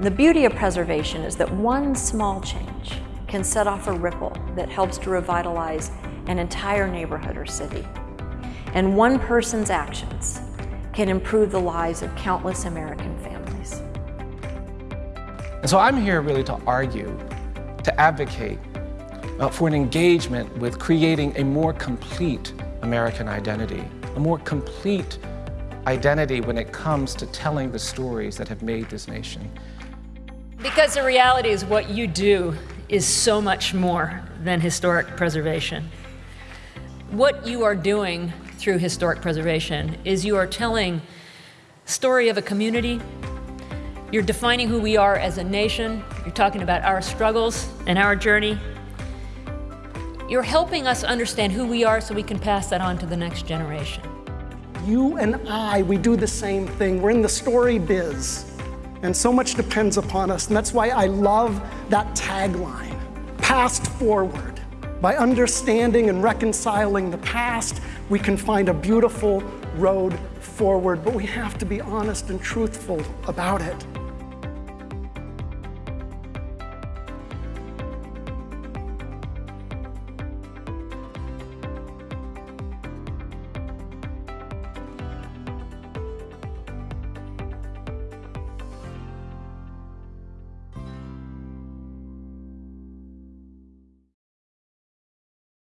The beauty of preservation is that one small change can set off a ripple that helps to revitalize an entire neighborhood or city. And one person's actions can improve the lives of countless American families. And so I'm here really to argue, to advocate uh, for an engagement with creating a more complete American identity, a more complete identity when it comes to telling the stories that have made this nation. Because the reality is what you do is so much more than historic preservation. What you are doing through historic preservation is you are telling story of a community, you're defining who we are as a nation, you're talking about our struggles and our journey, you're helping us understand who we are so we can pass that on to the next generation. You and I, we do the same thing. We're in the story biz. And so much depends upon us. And that's why I love that tagline, past forward. By understanding and reconciling the past, we can find a beautiful road forward, but we have to be honest and truthful about it.